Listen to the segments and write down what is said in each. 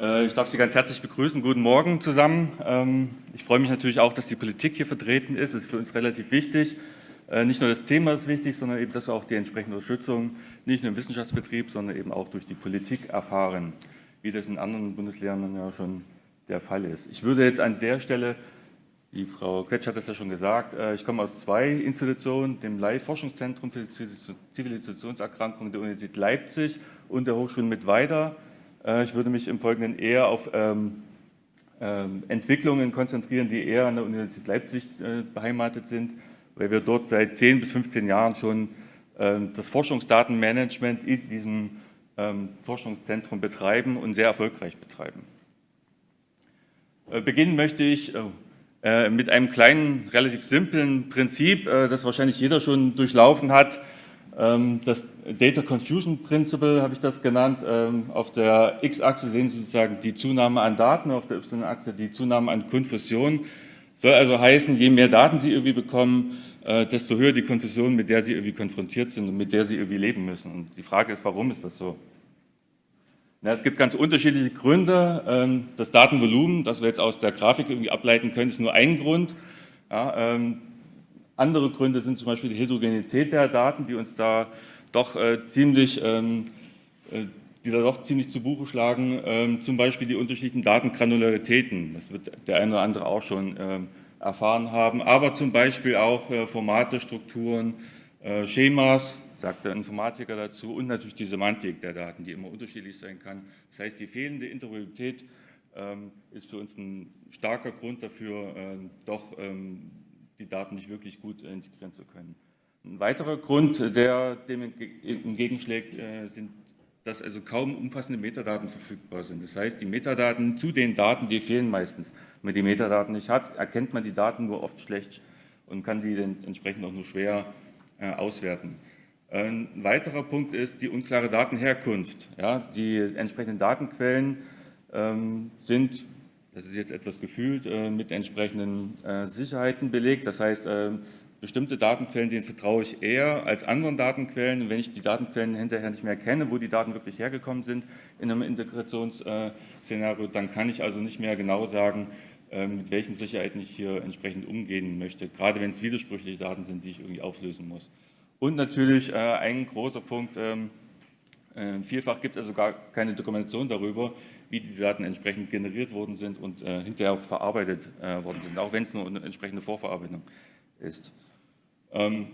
Äh, ich darf Sie ganz herzlich begrüßen. Guten Morgen zusammen. Ähm, ich freue mich natürlich auch, dass die Politik hier vertreten ist. Das ist für uns relativ wichtig. Äh, nicht nur das Thema ist wichtig, sondern eben, dass wir auch die entsprechende Unterstützung nicht nur im Wissenschaftsbetrieb, sondern eben auch durch die Politik erfahren, wie das in anderen Bundesländern ja schon der Fall ist. Ich würde jetzt an der Stelle, die Frau Kretsch hat das ja schon gesagt, äh, ich komme aus zwei Institutionen, dem Leih-Forschungszentrum für Zivilisationserkrankungen der Universität Leipzig und der Hochschule mit weiter. Äh, ich würde mich im Folgenden eher auf ähm, ähm, Entwicklungen konzentrieren, die eher an der Universität Leipzig äh, beheimatet sind, weil wir dort seit 10 bis 15 Jahren schon ähm, das Forschungsdatenmanagement in diesem Forschungszentrum betreiben und sehr erfolgreich betreiben. Äh, beginnen möchte ich oh, mit einem kleinen, relativ simplen Prinzip, das wahrscheinlich jeder schon durchlaufen hat. Ähm, das Data Confusion Principle habe ich das genannt. Ähm, auf der X-Achse sehen Sie sozusagen die Zunahme an Daten, auf der Y-Achse die Zunahme an Konfusion. Soll also heißen, je mehr Daten Sie irgendwie bekommen, äh, desto höher die Konfusion, mit der Sie irgendwie konfrontiert sind und mit der Sie irgendwie leben müssen. Und die Frage ist, warum ist das so? Na, es gibt ganz unterschiedliche Gründe. Ähm, das Datenvolumen, das wir jetzt aus der Grafik irgendwie ableiten können, ist nur ein Grund. Ja, andere Gründe sind zum Beispiel die Heterogenität der Daten, die uns da doch äh, ziemlich, ähm, äh, die da doch ziemlich zu Buche schlagen, ähm, zum Beispiel die unterschiedlichen Datengranularitäten. Das wird der eine oder andere auch schon ähm, erfahren haben, aber zum Beispiel auch äh, Formate, Strukturen, äh, Schemas, sagt der Informatiker dazu, und natürlich die Semantik der Daten, die immer unterschiedlich sein kann. Das heißt, die fehlende Interoperabilität ähm, ist für uns ein starker Grund dafür, ähm, doch ähm, die Daten nicht wirklich gut integrieren zu können. Ein weiterer Grund, der dem entgegenschlägt, äh, sind, dass also kaum umfassende Metadaten verfügbar sind. Das heißt, die Metadaten zu den Daten, die fehlen meistens. Wenn man die Metadaten nicht hat, erkennt man die Daten nur oft schlecht und kann die dann entsprechend auch nur schwer äh, auswerten. Ein weiterer Punkt ist die unklare Datenherkunft. Ja, die entsprechenden Datenquellen ähm, sind das ist jetzt etwas gefühlt, äh, mit entsprechenden äh, Sicherheiten belegt. Das heißt, äh, bestimmte Datenquellen, denen vertraue ich eher als anderen Datenquellen. Wenn ich die Datenquellen hinterher nicht mehr kenne, wo die Daten wirklich hergekommen sind in einem Integrationsszenario, dann kann ich also nicht mehr genau sagen, mit welchen Sicherheiten ich hier entsprechend umgehen möchte, gerade wenn es widersprüchliche Daten sind, die ich irgendwie auflösen muss. Und natürlich ein großer Punkt, ähm, vielfach gibt es also gar keine Dokumentation darüber, wie die Daten entsprechend generiert worden sind und äh, hinterher auch verarbeitet äh, worden sind, auch wenn es nur eine entsprechende Vorverarbeitung ist. Ähm,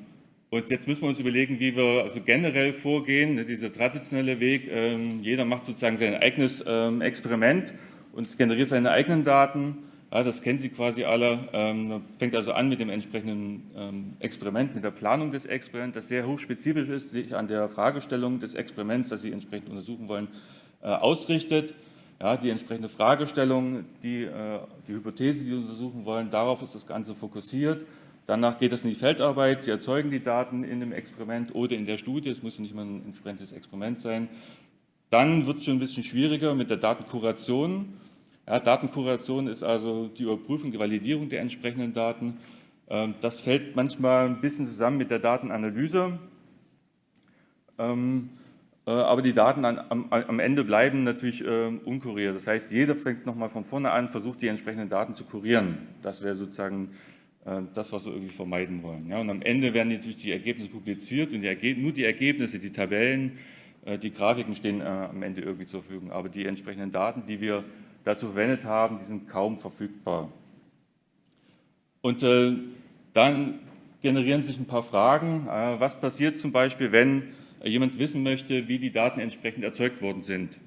und jetzt müssen wir uns überlegen, wie wir also generell vorgehen, ne, dieser traditionelle Weg. Ähm, jeder macht sozusagen sein eigenes ähm, Experiment und generiert seine eigenen Daten. Ja, das kennen Sie quasi alle. Ähm, fängt also an mit dem entsprechenden ähm, Experiment, mit der Planung des Experiments, das sehr hochspezifisch ist, sich an der Fragestellung des Experiments, das Sie entsprechend untersuchen wollen, äh, ausrichtet. Ja, die entsprechende Fragestellung, die, äh, die Hypothese, die Sie untersuchen wollen, darauf ist das Ganze fokussiert. Danach geht es in die Feldarbeit. Sie erzeugen die Daten in dem Experiment oder in der Studie. Es muss nicht mal ein entsprechendes Experiment sein. Dann wird es schon ein bisschen schwieriger mit der Datenkuration. Ja, Datenkuration ist also die Überprüfung, die Validierung der entsprechenden Daten. Ähm, das fällt manchmal ein bisschen zusammen mit der Datenanalyse. Ähm, äh, aber die Daten am, am Ende bleiben natürlich äh, unkuriert. Das heißt, jeder fängt nochmal von vorne an, versucht die entsprechenden Daten zu kurieren. Das wäre sozusagen äh, das, was wir irgendwie vermeiden wollen. Ja, und am Ende werden natürlich die Ergebnisse publiziert und die nur die Ergebnisse, die Tabellen, äh, die Grafiken stehen äh, am Ende irgendwie zur Verfügung. Aber die entsprechenden Daten, die wir dazu verwendet haben, die sind kaum verfügbar. Und äh, dann generieren sich ein paar Fragen. was passiert zum Beispiel, wenn jemand wissen möchte, wie die Daten entsprechend erzeugt worden sind.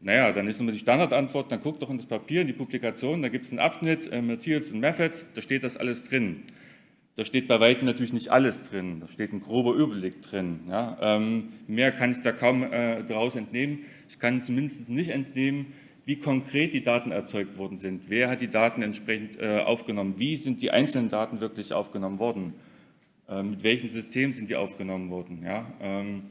Naja, dann ist immer die Standardantwort, dann guckt doch in das Papier, in die Publikation, da gibt es einen Abschnitt, äh, Materials and Methods, da steht das alles drin. Da steht bei Weitem natürlich nicht alles drin, da steht ein grober Überblick drin. Ja. Ähm, mehr kann ich da kaum äh, daraus entnehmen. Ich kann zumindest nicht entnehmen, wie konkret die Daten erzeugt worden sind. Wer hat die Daten entsprechend äh, aufgenommen? Wie sind die einzelnen Daten wirklich aufgenommen worden? Äh, mit welchem System sind die aufgenommen worden. Ja? Ähm,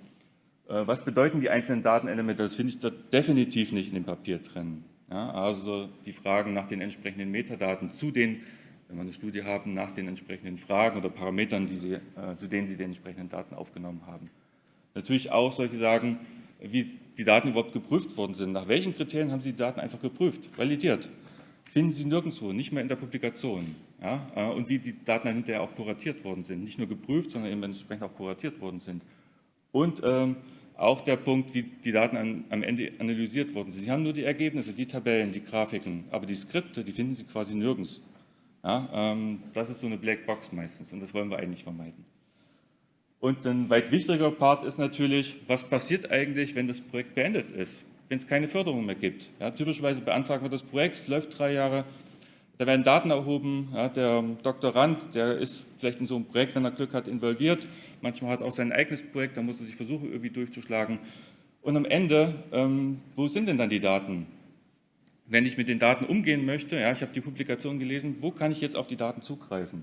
äh, was bedeuten die einzelnen Datenelemente? Das finde ich da definitiv nicht in dem Papier drin. Ja? Also die Fragen nach den entsprechenden Metadaten zu den, wenn wir eine Studie haben, nach den entsprechenden Fragen oder Parametern, Sie, äh, zu denen Sie die entsprechenden Daten aufgenommen haben. Natürlich auch solche Sagen, wie die Daten überhaupt geprüft worden sind. Nach welchen Kriterien haben Sie die Daten einfach geprüft, validiert? Finden Sie nirgendwo, nicht mehr in der Publikation. Ja? Äh, und wie die Daten dann hinterher auch kuratiert worden sind. Nicht nur geprüft, sondern eben entsprechend auch kuratiert worden sind. Und ähm, auch der Punkt, wie die Daten an, am Ende analysiert worden sind. Sie haben nur die Ergebnisse, die Tabellen, die Grafiken, aber die Skripte, die finden Sie quasi nirgends. Ja, ähm, das ist so eine Blackbox meistens und das wollen wir eigentlich vermeiden. Und ein weit wichtiger Part ist natürlich, was passiert eigentlich, wenn das Projekt beendet ist, wenn es keine Förderung mehr gibt. Ja, typischerweise beantragen wir das Projekt, es läuft drei Jahre, da werden Daten erhoben, ja, der Doktorand, der ist vielleicht in so einem Projekt, wenn er Glück hat, involviert, manchmal hat er auch sein eigenes Projekt, da muss er sich versuchen, irgendwie durchzuschlagen. Und am Ende, ähm, wo sind denn dann die Daten? Wenn ich mit den Daten umgehen möchte, ja, ich habe die Publikation gelesen, wo kann ich jetzt auf die Daten zugreifen?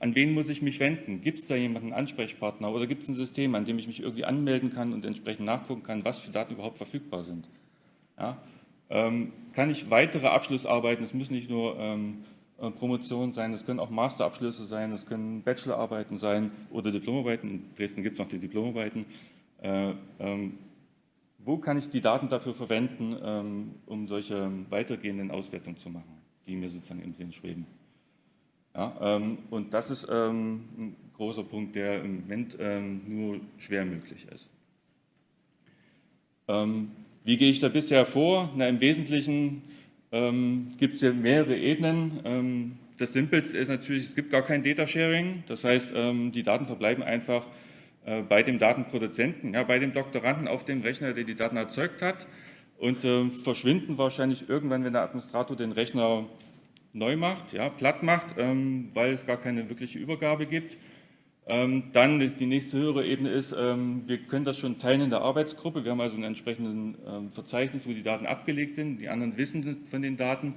An wen muss ich mich wenden? Gibt es da jemanden, einen Ansprechpartner oder gibt es ein System, an dem ich mich irgendwie anmelden kann und entsprechend nachgucken kann, was für Daten überhaupt verfügbar sind? Ja? Ähm, kann ich weitere Abschlussarbeiten, es müssen nicht nur ähm, äh, Promotionen sein, es können auch Masterabschlüsse sein, es können Bachelorarbeiten sein oder Diplomarbeiten, in Dresden gibt es noch die Diplomarbeiten. Äh, ähm, wo kann ich die Daten dafür verwenden, um solche weitergehenden Auswertungen zu machen, die mir sozusagen im Sinn schweben? Ja, und das ist ein großer Punkt, der im Moment nur schwer möglich ist. Wie gehe ich da bisher vor? Na, Im Wesentlichen gibt es hier mehrere Ebenen. das Simpelste ist natürlich, es gibt gar kein Data Sharing. Das heißt, die Daten verbleiben einfach äh, bei dem Datenproduzenten, ja, bei dem Doktoranden auf dem Rechner, der die Daten erzeugt hat und äh, verschwinden wahrscheinlich irgendwann, wenn der Administrator den Rechner neu macht, ja, platt macht, ähm, weil es gar keine wirkliche Übergabe gibt. Ähm, dann die nächste höhere Ebene ist, ähm, wir können das schon teilen in der Arbeitsgruppe. Wir haben also ein entsprechendes ähm, Verzeichnis, wo die Daten abgelegt sind. Die anderen wissen von den Daten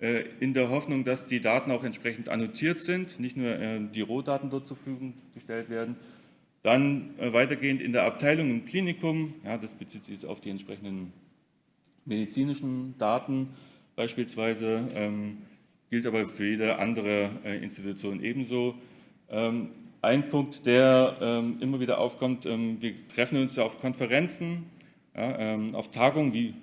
äh, in der Hoffnung, dass die Daten auch entsprechend annotiert sind, nicht nur die Rohdaten dort zur Verfügung gestellt werden. Dann äh, weitergehend in der Abteilung im Klinikum, ja, das bezieht sich jetzt auf die entsprechenden medizinischen Daten beispielsweise, gilt aber für jede andere äh, Institution ebenso. Ein Punkt, der ähm, immer wieder aufkommt, ähm, wir treffen uns ja auf Konferenzen, ja, auf Tagungen wie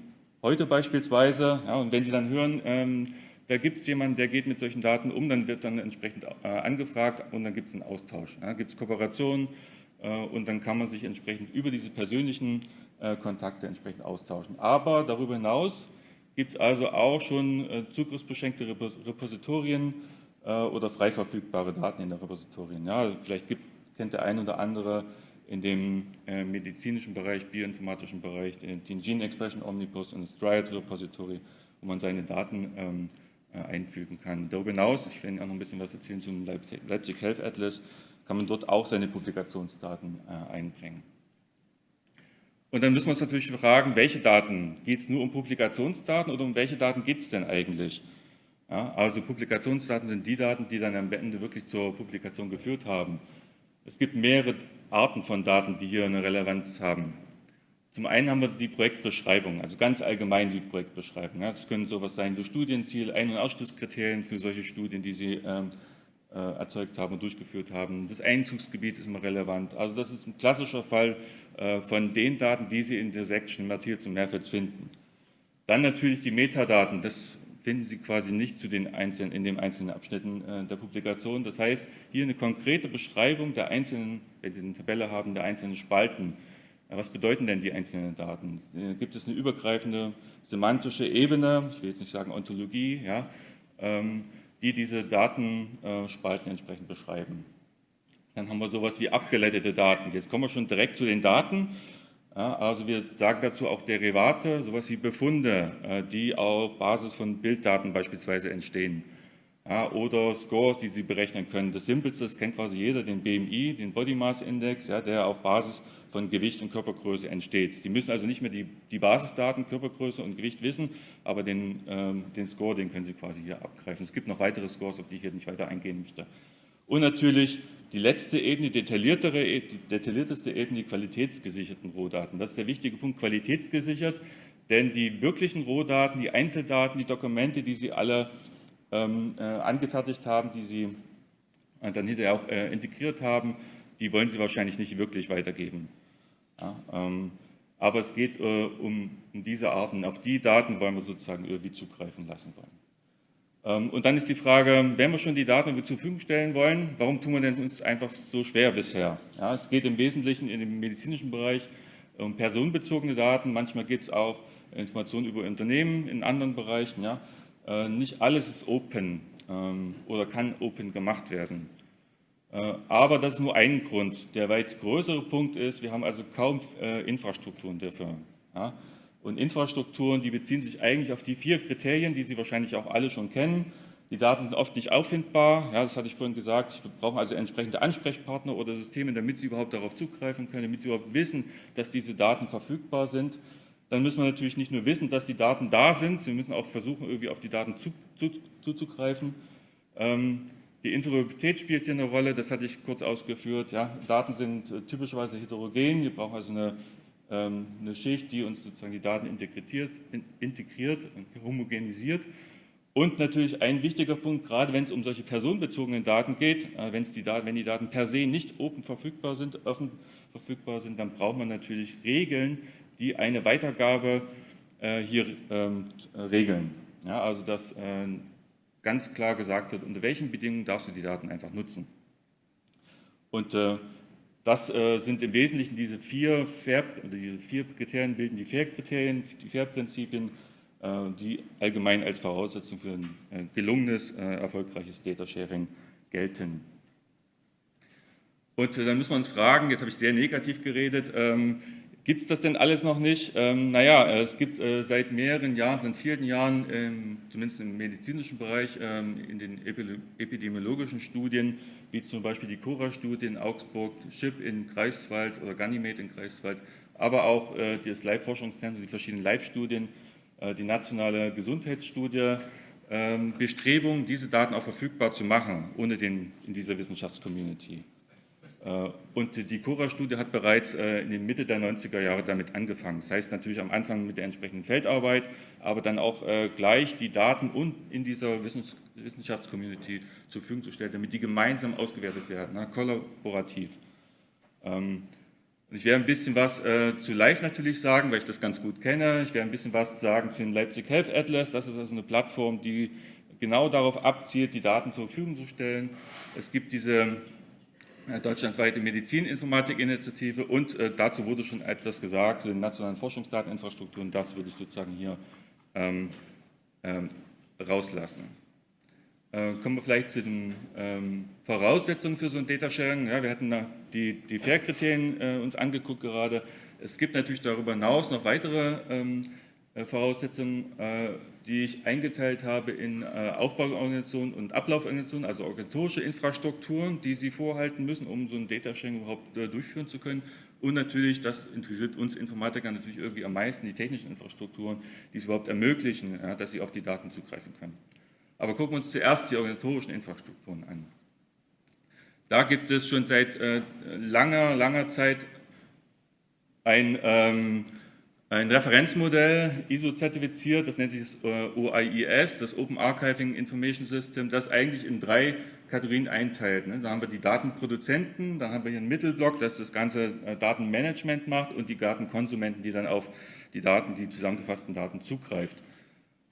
heute beispielsweise. Ja, und wenn Sie dann hören, da gibt es jemanden, der geht mit solchen Daten um, dann wird dann entsprechend äh, angefragt und dann gibt es einen Austausch. Ja, gibt es Kooperationen äh, und dann kann man sich entsprechend über diese persönlichen äh, Kontakte entsprechend austauschen. Aber darüber hinaus gibt es also auch schon äh, zugriffsbeschränkte Repositorien äh, oder frei verfügbare Daten in den Repositorien. Ja, vielleicht gibt, kennt der ein oder andere in dem äh, medizinischen Bereich, bioinformatischen Bereich, den, Gene Expression Omnibus und das Dryad Repository, wo man seine Daten ähm, äh, einfügen kann. Darüber hinaus, ich werde auch noch ein bisschen was erzählen zum Leipzig Health Atlas, kann man dort auch seine Publikationsdaten äh, einbringen. Und dann müssen wir uns natürlich fragen, welche Daten? Geht es nur um Publikationsdaten oder um welche Daten geht es denn eigentlich? Ja, also Publikationsdaten sind die Daten, die dann am Ende wirklich zur Publikation geführt haben. Es gibt mehrere Arten von Daten, die hier eine Relevanz haben. Zum einen haben wir die Projektbeschreibung, also ganz allgemein die Projektbeschreibung. Ja, das können sowas sein wie Studienziel, Ein- und Ausschlusskriterien für solche Studien, die Sie ähm, äh, erzeugt haben und durchgeführt haben. Das Einzugsgebiet ist immer relevant. Also das ist ein klassischer Fall äh, von den Daten, die Sie in der Section Materials und Methods finden. Dann natürlich die Metadaten, das finden Sie quasi nicht zu den einzelnen, in den einzelnen Abschnitten äh, der Publikation. Das heißt, hier eine konkrete Beschreibung der einzelnen, wenn Sie eine Tabelle haben, der einzelnen Spalten. Was bedeuten denn die einzelnen Daten? Äh, gibt es eine übergreifende semantische Ebene, ich will jetzt nicht sagen Ontologie, ja, ähm, die diese Datenspalten entsprechend beschreiben. Dann haben wir sowas wie abgeleitete Daten. Jetzt kommen wir schon direkt zu den Daten. Also wir sagen dazu auch Derivate, sowas wie Befunde, äh, die auf Basis von Bilddaten beispielsweise entstehen. Oder Scores, die Sie berechnen können. Das Simpelste, das kennt quasi jeder, den BMI, den Body Mass Index, der auf Basis von Gewicht und Körpergröße entsteht. Sie müssen also nicht mehr die, die Basisdaten, Körpergröße und Gewicht wissen, aber den, ähm, den Score, den können Sie quasi hier abgreifen. Es gibt noch weitere Scores, auf die ich hier nicht weiter eingehen möchte. Und natürlich die letzte Ebene, die detailliertere, die detaillierteste Ebene, die qualitätsgesicherten Rohdaten. Das ist der wichtige Punkt, qualitätsgesichert, denn die wirklichen Rohdaten, die Einzeldaten, die Dokumente, die Sie alle ähm, äh, angefertigt haben, die Sie äh, dann hinterher auch äh, integriert haben, die wollen Sie wahrscheinlich nicht wirklich weitergeben. Ja, ähm, aber es geht äh, um, um, diese Arten. Auf die Daten wollen wir sozusagen irgendwie zugreifen lassen wollen. Ähm, und dann ist die Frage, wenn wir schon die Daten zur Verfügung stellen wollen, warum tun wir denn uns einfach so schwer bisher? Ja, es geht im Wesentlichen in dem medizinischen Bereich um personenbezogene Daten. Manchmal gibt es auch Informationen über Unternehmen in anderen Bereichen. Ja. Äh, nicht alles ist open ähm, oder kann open gemacht werden. Äh, aber das ist nur ein Grund. Der weit größere Punkt ist, wir haben also kaum äh, Infrastrukturen dafür. Ja? Und Infrastrukturen, die beziehen sich eigentlich auf die vier Kriterien, die Sie wahrscheinlich auch alle schon kennen. Die Daten sind oft nicht auffindbar, ja, das hatte ich vorhin gesagt. Wir brauchen also entsprechende Ansprechpartner oder Systeme, damit Sie überhaupt darauf zugreifen können, damit Sie überhaupt wissen, dass diese Daten verfügbar sind. Dann müssen wir natürlich nicht nur wissen, dass die Daten da sind, Sie müssen auch versuchen, irgendwie auf die Daten zu, zu, zuzugreifen. Ähm, die Interoperabilität spielt hier eine Rolle, das hatte ich kurz ausgeführt. Ja, Daten sind äh, typischerweise heterogen, wir brauchen also eine, eine Schicht, die uns sozusagen die Daten integriert, integriert und homogenisiert. Und natürlich ein wichtiger Punkt, gerade wenn es um solche personenbezogenen Daten geht, äh, die Daten, wenn die Daten per se nicht open verfügbar sind, offen verfügbar sind, dann braucht man natürlich Regeln, die eine Weitergabe äh, hier ähm, regeln. Ja, also dass äh, ganz klar gesagt wird, unter welchen Bedingungen darfst du die Daten einfach nutzen. Und äh, das äh, sind im Wesentlichen diese vier, Fair, diese vier Kriterien, bilden die FAIR-Kriterien, die FAIR-Prinzipien, äh, die allgemein als Voraussetzung für ein äh, gelungenes, äh, erfolgreiches Data-Sharing gelten. Und dann müssen wir uns fragen, jetzt habe ich sehr negativ geredet, ähm, Gibt es das denn alles noch nicht? Ähm, naja, es gibt äh, seit mehreren Jahren, seit vielen Jahren, ähm, zumindest im medizinischen Bereich, ähm, in den epidemiologischen Studien, wie zum Beispiel die Cora-Studie in Augsburg, SHIP in Greifswald oder Ganymed in Greifswald, aber auch äh, das Leibforschungszentrum, die verschiedenen Leibstudien, äh, die nationale Gesundheitsstudie, ähm, Bestrebungen, diese Daten auch verfügbar zu machen, ohne den in dieser Wissenschaftscommunity. Äh, und die Cora-Studie hat bereits äh, in den Mitte der 90er Jahre damit angefangen. Das heißt natürlich am Anfang mit der entsprechenden Feldarbeit, aber dann auch äh, gleich die Daten und in dieser Wissenschaftscommunity zur Verfügung zu stellen, damit die gemeinsam ausgewertet werden, ne, kollaborativ. Ähm, ich werde ein bisschen was zu Live natürlich sagen, weil ich das ganz gut kenne. Ich werde ein bisschen was sagen zu dem Leipzig Health Atlas. Das ist also eine Plattform, die genau darauf abzielt, die Daten zur Verfügung zu stellen. Es gibt diese deutschlandweite Medizininformatik-Initiative und äh, dazu wurde schon etwas gesagt zu den nationalen Forschungsdateninfrastrukturen. Das würde ich sozusagen hier ähm, ähm, rauslassen. Äh, kommen wir vielleicht zu den ähm, Voraussetzungen für so ein Data Sharing. Ja, wir hatten die, die FAIR-Kriterien äh, uns angeguckt gerade. Es gibt natürlich darüber hinaus noch weitere ähm, äh, Voraussetzungen, äh, die ich eingeteilt habe in äh, Aufbauorganisationen und Ablauforganisationen, also organisatorische Infrastrukturen, die Sie vorhalten müssen, um so ein Data Sharing überhaupt durchführen zu können. Und natürlich, das interessiert uns Informatiker natürlich irgendwie am meisten, die technischen Infrastrukturen, die es überhaupt ermöglichen, dass Sie auf die Daten zugreifen können. Aber gucken wir uns zuerst die organisatorischen Infrastrukturen an. Da gibt es schon seit langer, langer Zeit ein ähm, ein Referenzmodell, ISO-zertifiziert, das nennt sich das äh, OIIS, das Open Archiving Information System, das eigentlich in drei Kategorien einteilt. Ne? Da haben wir die Datenproduzenten, dann haben wir hier einen Mittelblock, das das ganze äh, Datenmanagement macht und die Datenkonsumenten, die dann auf die Daten, die zusammengefassten Daten zugreift.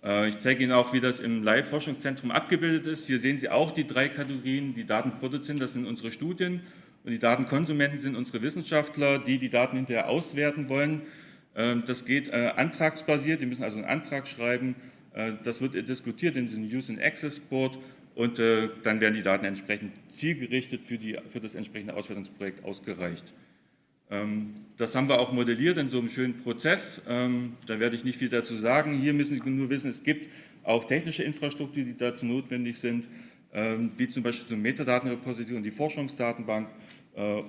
Äh, ich zeige Ihnen auch, wie das im Live-Forschungszentrum abgebildet ist. Hier sehen Sie auch die drei Kategorien. Die Datenproduzenten, das sind unsere Studien und die Datenkonsumenten sind unsere Wissenschaftler, die die Daten hinterher auswerten wollen. Ähm, das geht äh, antragsbasiert, die müssen also einen Antrag schreiben. Äh, das wird diskutiert in diesem Use and Access Board und äh, dann werden die Daten entsprechend zielgerichtet für, die, für das entsprechende Auswertungsprojekt ausgereicht. Ähm, das haben wir auch modelliert in so einem schönen Prozess. Ähm, da werde ich nicht viel dazu sagen. Hier müssen Sie nur wissen, es gibt auch technische Infrastruktur, die dazu notwendig sind, wie zum Beispiel so ein und die Forschungsdatenbank,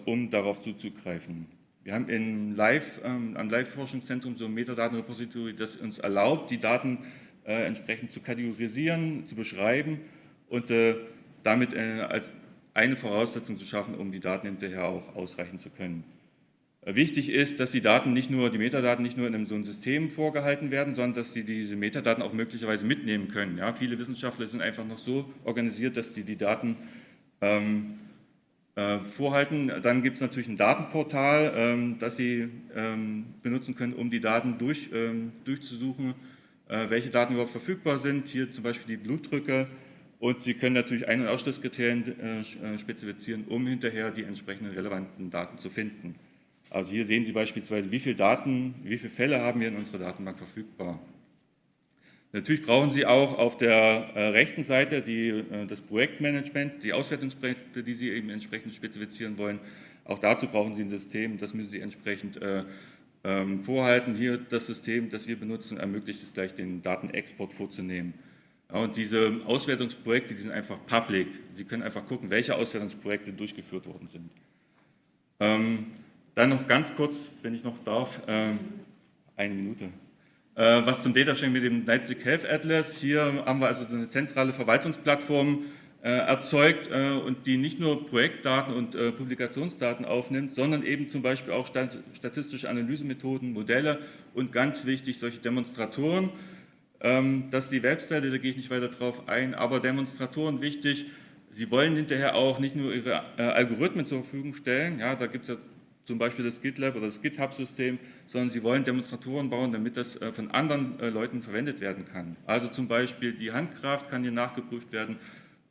um darauf zuzugreifen. Wir haben in Live, ähm, am Live-Forschungszentrum so ein Metadatenrepository, das uns erlaubt, die Daten äh, entsprechend zu kategorisieren, zu beschreiben und äh, damit äh, als eine Voraussetzung zu schaffen, um die Daten hinterher auch ausreichen zu können. Äh, wichtig ist, dass die Daten nicht nur, die Metadaten nicht nur in einem, so einem System vorgehalten werden, sondern dass sie diese Metadaten auch möglicherweise mitnehmen können. Ja, viele Wissenschaftler sind einfach noch so organisiert, dass die die Daten ähm, äh, vorhalten. Dann gibt es natürlich ein Datenportal, ähm, das Sie ähm, benutzen können, um die Daten durch, ähm, durchzusuchen, äh, welche Daten überhaupt verfügbar sind. Hier zum Beispiel die Blutdrücke. Und Sie können natürlich Ein- und Ausschlusskriterien äh, spezifizieren, um hinterher die entsprechenden relevanten Daten zu finden. Also hier sehen Sie beispielsweise, wie viele Daten, wie viele Fälle haben wir in unserer Datenbank verfügbar. Natürlich brauchen Sie auch auf der äh, rechten Seite die, äh, das Projektmanagement, die Auswertungsprojekte, die Sie eben entsprechend spezifizieren wollen. Auch dazu brauchen Sie ein System, das müssen Sie entsprechend äh, ähm, vorhalten. Hier das System, das wir benutzen, ermöglicht es gleich, den Datenexport vorzunehmen. Ja, und diese Auswertungsprojekte, die sind einfach public. Sie können einfach gucken, welche Auswertungsprojekte durchgeführt worden sind. Ähm, dann noch ganz kurz, wenn ich noch darf, ähm, eine Minute. Äh, was zum Data Sharing mit dem Leipzig Health Atlas. Hier haben wir also eine zentrale Verwaltungsplattform äh, erzeugt äh, und die nicht nur Projektdaten und Publikationsdaten aufnimmt, sondern eben zum Beispiel auch statistische Analysemethoden, Modelle und ganz wichtig solche Demonstratoren. Ähm, das ist die Webseite, da gehe ich nicht weiter drauf ein, aber Demonstratoren wichtig. Sie wollen hinterher auch nicht nur ihre Algorithmen zur Verfügung stellen, ja, da gibt es ja zum Beispiel das GitLab oder das GitHub-System, sondern sie wollen Demonstratoren bauen, damit das äh, von anderen äh, Leuten verwendet werden kann. Also zum Beispiel die Handkraft kann hier nachgeprüft werden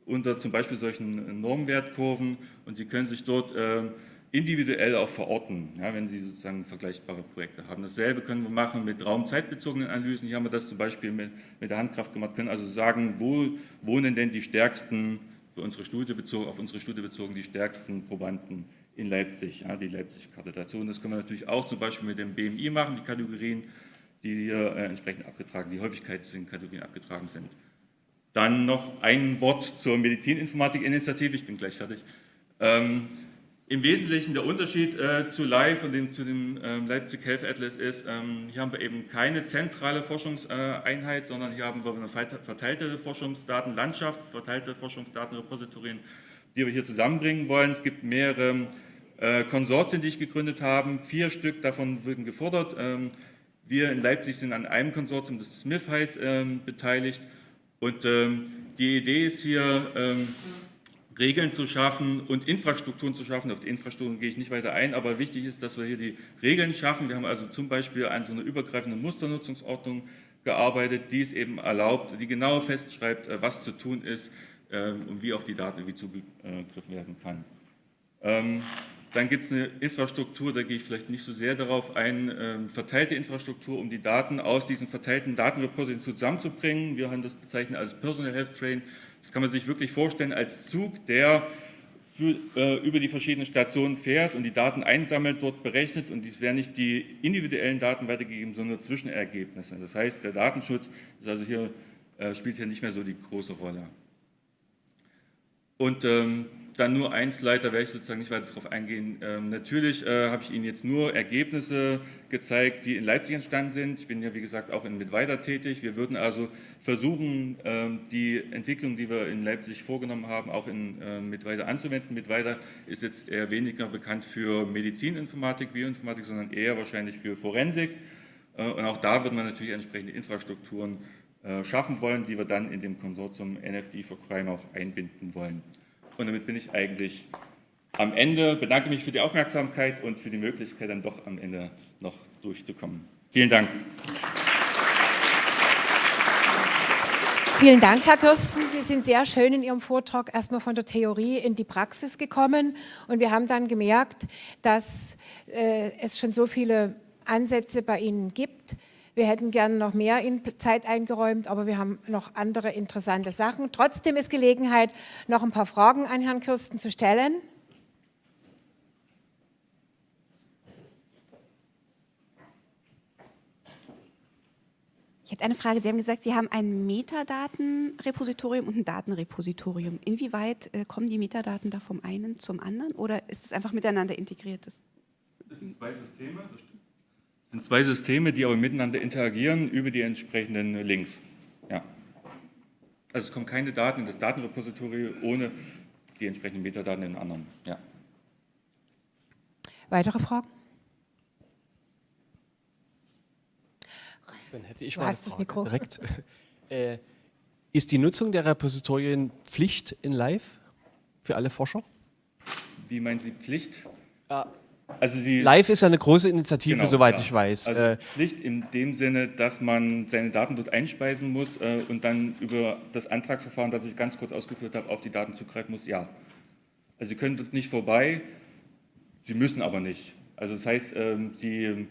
unter zum Beispiel solchen Normwertkurven und Sie können sich dort ähm, individuell auch verorten, ja, wenn Sie sozusagen vergleichbare Projekte haben. Dasselbe können wir machen mit raumzeitbezogenen Analysen. Hier haben wir das zum Beispiel mit, mit der Handkraft gemacht, können also sagen, wo wohnen denn die stärksten, für unsere Studie bezogen, auf unsere Studie bezogen, die stärksten Probanden in Leipzig, ja, die. Und das können wir natürlich auch zum Beispiel mit dem BMI machen, die Kategorien, die hier äh, entsprechend abgetragen, die Häufigkeit zu den Kategorien abgetragen sind. Dann noch ein Wort zur Medizininformatik-Initiative, ich bin gleich fertig. Ähm, Im Wesentlichen der Unterschied äh, zu Live und dem, zu dem ähm, Leipzig Health Atlas ist, ähm, hier haben wir eben keine zentrale Forschungseinheit, sondern hier haben wir eine verteilte Forschungsdatenlandschaft, verteilte Forschungsdatenrepositorien, die wir hier zusammenbringen wollen. Es gibt mehrere äh, Konsortien, die ich gegründet habe. Vier Stück davon würden gefordert. Ähm, wir in Leipzig sind an einem Konsortium, das SMIF heißt, ähm, beteiligt. Und ähm, die Idee ist hier, Regeln zu schaffen und Infrastrukturen zu schaffen. Auf die Infrastrukturen gehe ich nicht weiter ein, aber wichtig ist, dass wir hier die Regeln schaffen. Wir haben also zum Beispiel an so einer übergreifenden Musternutzungsordnung gearbeitet, die es eben erlaubt, die genau festschreibt, äh, was zu tun ist, und wie auf die Daten irgendwie zugegriffen werden kann. Dann gibt es eine Infrastruktur, da gehe ich vielleicht nicht so sehr darauf ein, ähm, verteilte Infrastruktur, um die Daten aus diesen verteilten Datenrepositorien zusammenzubringen. Wir haben das bezeichnet als Personal Health Train. Das kann man sich wirklich vorstellen als Zug, der für, äh, über die verschiedenen Stationen fährt und die Daten einsammelt, dort berechnet und dies werden nicht die individuellen Daten weitergegeben, sondern Zwischenergebnisse. Das heißt, der Datenschutz ist also hier, äh, spielt hier nicht mehr so die große Rolle. Und ähm, dann nur ein Slide, da werde ich sozusagen nicht weiter darauf eingehen. Ähm, natürlich äh, habe ich Ihnen jetzt nur Ergebnisse gezeigt, die in Leipzig entstanden sind. Ich bin ja, wie gesagt, auch in Mittweida tätig. Wir würden also versuchen, ähm, die Entwicklung, die wir in Leipzig vorgenommen haben, auch in äh, Mittweida anzuwenden. Mittweida ist jetzt eher weniger bekannt für Medizininformatik, Bioinformatik, sondern eher wahrscheinlich für Forensik. Äh, und auch da würden wir natürlich entsprechende Infrastrukturen äh, schaffen wollen, die wir dann in dem Konsortium NFD for Crime auch einbinden wollen. Und damit bin ich eigentlich am Ende, bedanke mich für die Aufmerksamkeit und für die Möglichkeit, dann doch am Ende noch durchzukommen. Vielen Dank. Vielen Dank, Herr Kirsten. Sie sind sehr schön in Ihrem Vortrag erstmal von der Theorie in die Praxis gekommen. Und wir haben dann gemerkt, dass äh, es schon so viele Ansätze bei Ihnen gibt, wir hätten gerne noch mehr Zeit eingeräumt, aber wir haben noch andere interessante Sachen. Trotzdem ist Gelegenheit, noch ein paar Fragen an Herrn Kirsten zu stellen. Ich hätte eine Frage. Sie haben gesagt, Sie haben ein Metadatenrepositorium und ein Datenrepositorium. Inwieweit äh, kommen die Metadaten da vom einen zum anderen oder ist es einfach miteinander integriert? Das sind zwei Systeme, das stimmt sind zwei Systeme, die aber miteinander interagieren über die entsprechenden Links. Ja. Also es kommen keine Daten in das Datenrepository ohne die entsprechenden Metadaten in den anderen. Ja. Weitere Fragen? Dann hätte ich du mal eine Frage Mikro. direkt. äh, ist die Nutzung der Repositorien Pflicht in Live für alle Forscher? Wie meinen Sie Pflicht? Ja. Also Live ist ja eine große Initiative, Genau, soweit ja. ich weiß. Also äh, Pflicht in dem Sinne, dass man seine Daten dort einspeisen muss äh, und dann über das Antragsverfahren, das ich ganz kurz ausgeführt habe, auf die Daten zugreifen muss, ja. Also Sie können dort nicht vorbei, Sie müssen aber nicht. Also das heißt, ähm, Sie,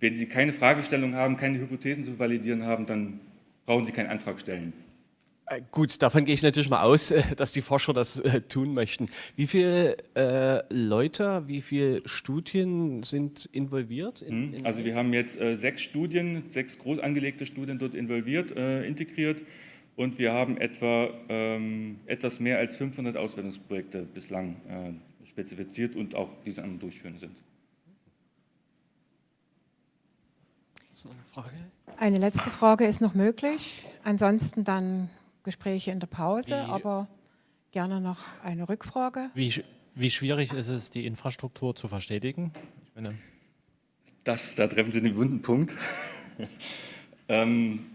wenn Sie keine Fragestellung haben, keine Hypothesen zu validieren haben, dann brauchen Sie keinen Antrag stellen. Äh, Gut, davon gehe ich natürlich mal aus, äh, dass die Forscher das äh, tun möchten. Wie viele äh, Leute, wie viele Studien sind involviert? In, in Also wir haben jetzt äh, sechs Studien, sechs groß angelegte Studien dort involviert, äh, integriert und wir haben etwa ähm, etwas mehr als 500 Auswertungsprojekte bislang äh, spezifiziert und auch diese am Durchführen sind. Ist noch eine Frage? Eine letzte Frage ist noch möglich. Ansonsten dann Gespräche in der Pause, Wie- aber gerne noch eine Rückfrage. Wie, wie schwierig ist es, die Infrastruktur zu verstetigen? Ich meine, Das, da treffen Sie den wunden Punkt. ähm,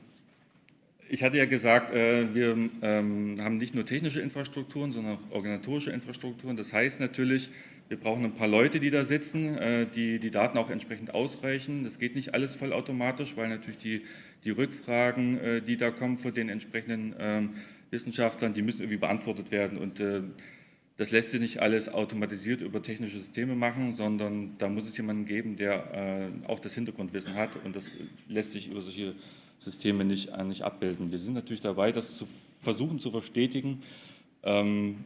ich hatte ja gesagt, äh, wir ähm, haben nicht nur technische Infrastrukturen, sondern auch organisatorische Infrastrukturen. Das heißt natürlich, wir brauchen ein paar Leute, die da sitzen, äh, die die Daten auch entsprechend ausreichen. Das geht nicht alles vollautomatisch, weil natürlich die, die Rückfragen, äh, die da kommen von den entsprechenden ähm, Wissenschaftlern, die müssen irgendwie beantwortet werden. Und äh, das lässt sich nicht alles automatisiert über technische Systeme machen, sondern da muss es jemanden geben, der äh, auch das Hintergrundwissen hat und das lässt sich über solche Systeme nicht, nicht abbilden. Wir sind natürlich dabei, das zu versuchen zu verstetigen, ähm,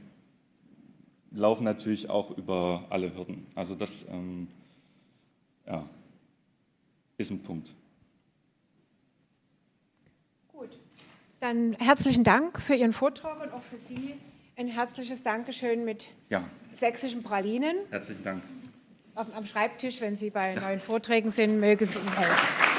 laufen natürlich auch über alle Hürden. Also das ähm, ja, ist ein Punkt. Dann herzlichen Dank für Ihren Vortrag und auch für Sie ein herzliches Dankeschön mit Ja, sächsischen Pralinen herzlichen Dank. auf, am Schreibtisch, wenn Sie bei neuen Vorträgen sind, möge es Ihnen helfen.